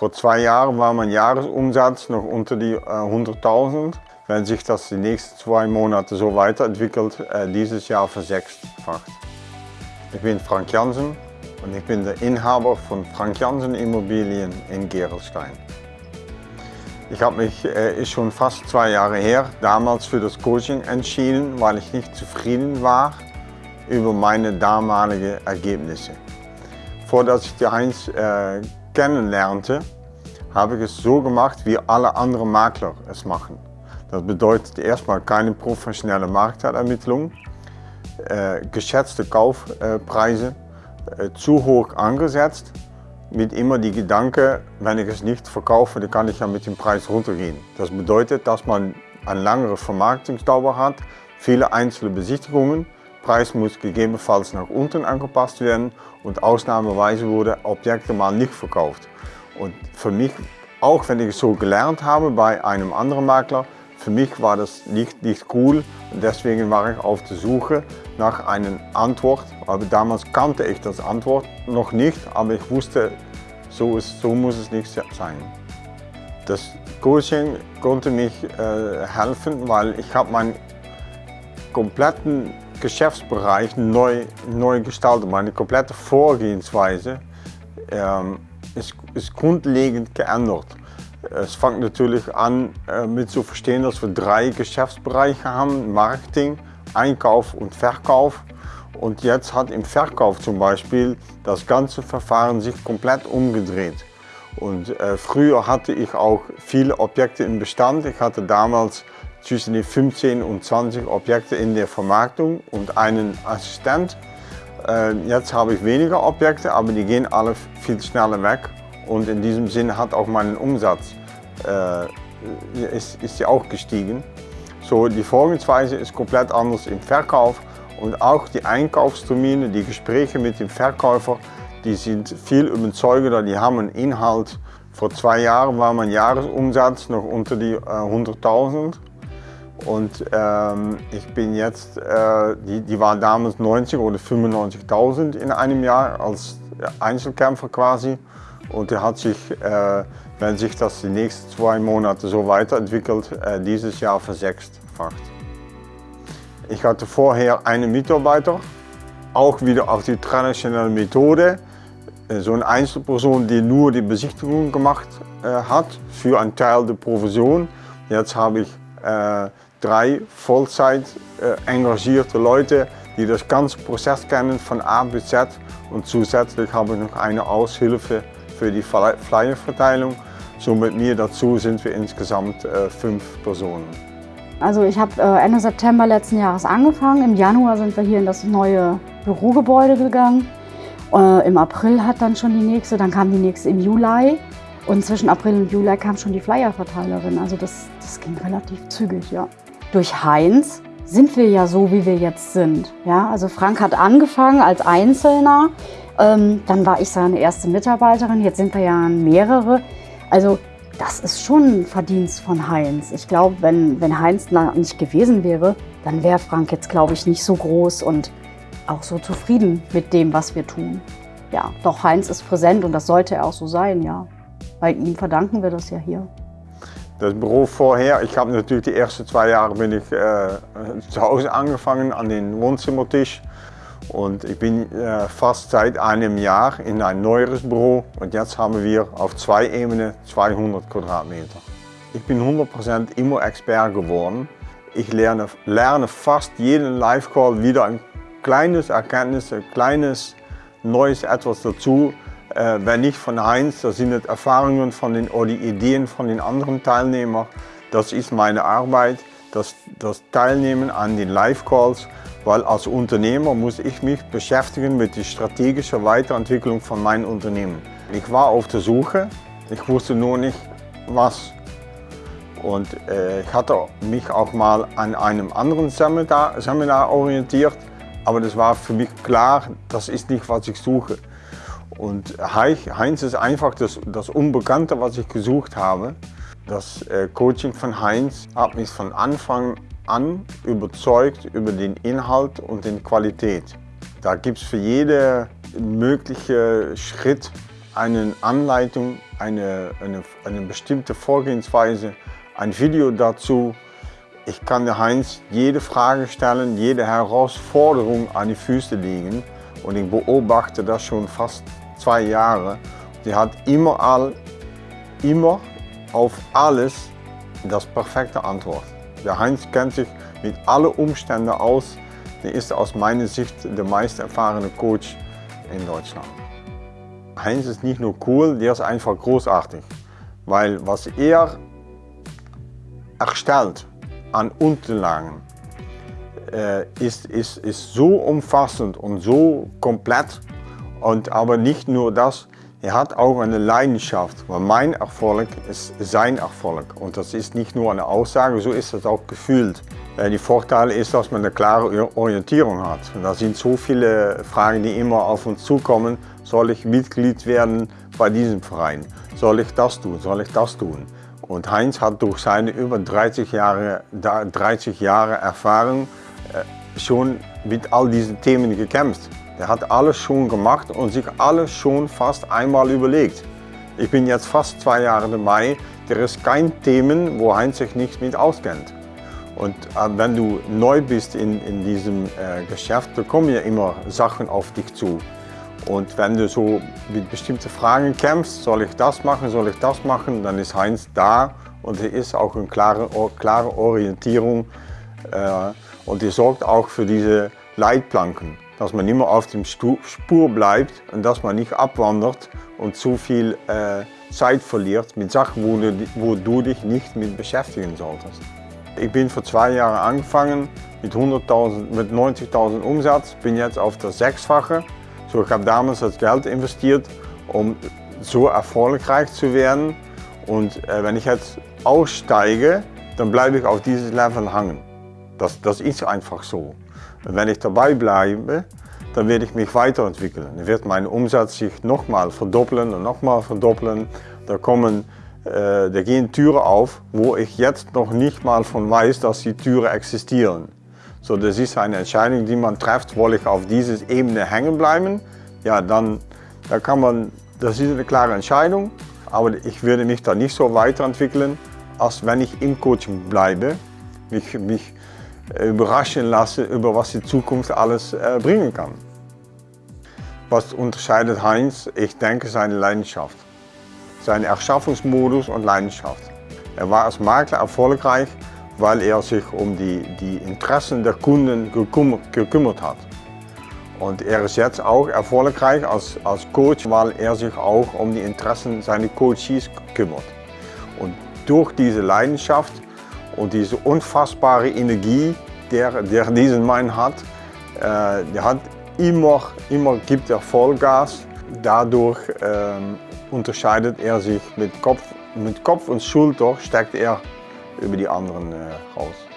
Vor zwei Jahren war mein Jahresumsatz noch unter die äh, 100.000. Wenn sich das die nächsten zwei Monate so weiterentwickelt, äh, dieses Jahr versechsfacht. Ich bin Frank Jansen und ich bin der Inhaber von Frank Jansen Immobilien in Gerolstein. Ich habe mich, äh, ist schon fast zwei Jahre her, damals für das Coaching entschieden, weil ich nicht zufrieden war über meine damaligen Ergebnisse. Vor dass ich die Heinz äh, kennenlernte, habe ich es so gemacht, wie alle anderen Makler es machen. Das bedeutet erstmal keine professionelle Marktermittlung, äh, geschätzte Kaufpreise, äh, zu hoch angesetzt, mit immer die Gedanke, wenn ich es nicht verkaufe, dann kann ich ja mit dem Preis runtergehen. Das bedeutet, dass man eine langere Vermarktungsdauer hat, viele einzelne Besichtigungen, Preis muss gegebenenfalls nach unten angepasst werden und ausnahmeweise wurden Objekte mal nicht verkauft. Und für mich, auch wenn ich es so gelernt habe bei einem anderen Makler, für mich war das nicht, nicht cool und deswegen war ich auf der Suche nach einer Antwort. Aber damals kannte ich das Antwort noch nicht, aber ich wusste, so, ist, so muss es nicht sein. Das Coaching konnte mich äh, helfen, weil ich habe meinen kompletten Geschäftsbereich neu, neu gestaltet. Meine komplette Vorgehensweise ähm, ist, ist grundlegend geändert. Es fängt natürlich an äh, mit zu verstehen, dass wir drei Geschäftsbereiche haben, Marketing, Einkauf und Verkauf. Und jetzt hat im Verkauf zum Beispiel das ganze Verfahren sich komplett umgedreht. Und äh, früher hatte ich auch viele Objekte im Bestand. Ich hatte damals zwischen die 15 und 20 Objekte in der Vermarktung und einen Assistent. Äh, jetzt habe ich weniger Objekte, aber die gehen alle viel schneller weg und in diesem Sinne hat auch mein Umsatz äh, ist, ist ja auch gestiegen. So, die Vorgehensweise ist komplett anders im Verkauf und auch die Einkaufstermine, die Gespräche mit dem Verkäufer, die sind viel überzeugender, die haben einen Inhalt. Vor zwei Jahren war mein Jahresumsatz noch unter die äh, 100.000 und ähm, ich bin jetzt, äh, die, die waren damals 90 oder 95.000 in einem Jahr als Einzelkämpfer quasi. Und der hat sich, äh, wenn sich das die nächsten zwei Monate so weiterentwickelt, äh, dieses Jahr versechsfacht. Ich hatte vorher einen Mitarbeiter, auch wieder auf die traditionelle Methode. Äh, so eine Einzelperson, die nur die Besichtigung gemacht äh, hat, für einen Teil der Provision. Jetzt habe ich äh, drei Vollzeit äh, engagierte Leute, die das ganze Prozess kennen von A bis Z und zusätzlich habe ich noch eine Aushilfe für die Flyerverteilung. So mit mir dazu sind wir insgesamt fünf Personen. Also ich habe äh, Ende September letzten Jahres angefangen. Im Januar sind wir hier in das neue Bürogebäude gegangen. Im April hat dann schon die nächste, dann kam die nächste im Juli. Und zwischen April und Juli kam schon die Flyerverteilerin. Also das, das ging relativ zügig, ja. Durch Heinz sind wir ja so, wie wir jetzt sind. Ja, also Frank hat angefangen als Einzelner, ähm, dann war ich seine erste Mitarbeiterin, jetzt sind wir ja mehrere. Also das ist schon ein Verdienst von Heinz. Ich glaube, wenn, wenn Heinz nicht gewesen wäre, dann wäre Frank jetzt, glaube ich, nicht so groß und auch so zufrieden mit dem, was wir tun. Ja, doch Heinz ist präsent und das sollte er auch so sein, ja. Weil ihm verdanken wir das ja hier. Das Büro vorher, ich habe natürlich die ersten zwei Jahre bin ich äh, zu Hause angefangen an den Wohnzimmertisch und ich bin äh, fast seit einem Jahr in ein neueres Büro und jetzt haben wir auf zwei Ebenen 200 Quadratmeter. Ich bin 100% immer Expert geworden. Ich lerne, lerne fast jeden Live-Call wieder ein kleines Erkenntnis, ein kleines neues etwas dazu, äh, wenn nicht von Heinz, das sind Erfahrungen von den, oder die Ideen von den anderen Teilnehmern. Das ist meine Arbeit, das, das Teilnehmen an den Live-Calls, weil als Unternehmer muss ich mich beschäftigen mit der strategischen Weiterentwicklung von meinem Unternehmen. Ich war auf der Suche, ich wusste nur nicht was. Und äh, ich hatte mich auch mal an einem anderen Seminar, Seminar orientiert, aber das war für mich klar, das ist nicht, was ich suche. Und Heinz ist einfach das, das Unbekannte, was ich gesucht habe. Das äh, Coaching von Heinz hat mich von Anfang an überzeugt über den Inhalt und die Qualität. Da gibt es für jeden möglichen Schritt eine Anleitung, eine, eine, eine bestimmte Vorgehensweise, ein Video dazu. Ich kann der Heinz jede Frage stellen, jede Herausforderung an die Füße legen und ich beobachte das schon fast zwei Jahre. Sie hat immer, all, immer auf alles das perfekte Antwort. Der Heinz kennt sich mit allen Umständen aus. Er ist aus meiner Sicht der meist erfahrene Coach in Deutschland. Heinz ist nicht nur cool, der ist einfach großartig. Weil was er erstellt an Unterlagen äh, ist, ist, ist so umfassend und so komplett. Und aber nicht nur das, er hat auch eine Leidenschaft, weil mein Erfolg ist sein Erfolg. Und das ist nicht nur eine Aussage, so ist es auch gefühlt. Die Vorteil ist, dass man eine klare Orientierung hat. Da sind so viele Fragen, die immer auf uns zukommen. Soll ich Mitglied werden bei diesem Verein? Soll ich das tun? Soll ich das tun? Und Heinz hat durch seine über 30 Jahre, 30 Jahre Erfahrung äh, schon mit all diesen Themen gekämpft. Er hat alles schon gemacht und sich alles schon fast einmal überlegt. Ich bin jetzt fast zwei Jahre dabei. Der ist kein Thema, wo Heinz sich nicht mit auskennt. Und äh, wenn du neu bist in, in diesem äh, Geschäft, da kommen ja immer Sachen auf dich zu. Und wenn du so mit bestimmten Fragen kämpfst, soll ich das machen, soll ich das machen, dann ist Heinz da und er ist auch eine klare, klare Orientierung äh, und er sorgt auch für diese Leitplanken, dass man immer auf dem Spur bleibt und dass man nicht abwandert und zu viel äh, Zeit verliert mit Sachen, wo du, wo du dich nicht mit beschäftigen solltest. Ich bin vor zwei Jahren angefangen mit, mit 90.000 Umsatz, bin jetzt auf das Sechsfache. So, ich habe damals das Geld investiert, um so erfolgreich zu werden. Und äh, wenn ich jetzt aussteige, dann bleibe ich auf dieses Level hängen. Das, das ist einfach so. Wenn ich dabei bleibe, dann werde ich mich weiterentwickeln. Dann wird mein Umsatz sich nochmal verdoppeln und nochmal verdoppeln. Da, kommen, äh, da gehen Türen auf, wo ich jetzt noch nicht mal von weiß, dass die Türen existieren. So, das ist eine Entscheidung, die man trifft, will ich auf dieser Ebene hängen bleiben. Ja, dann da kann man, das ist eine klare Entscheidung, aber ich würde mich da nicht so weiterentwickeln, als wenn ich im Coaching bleibe, mich, mich überraschen lassen, über was die Zukunft alles äh, bringen kann. Was unterscheidet Heinz? Ich denke seine Leidenschaft. Sein Erschaffungsmodus und Leidenschaft. Er war als Makler erfolgreich, weil er sich um die, die Interessen der Kunden gekümmert, gekümmert hat. Und er ist jetzt auch erfolgreich als, als Coach, weil er sich auch um die Interessen seiner Coaches kümmert. Und durch diese Leidenschaft und diese unfassbare Energie, der, der diesen Mann hat, äh, der hat immer, immer gibt er Vollgas. Dadurch äh, unterscheidet er sich mit Kopf, mit Kopf und Schulter, steckt er über die anderen äh, raus.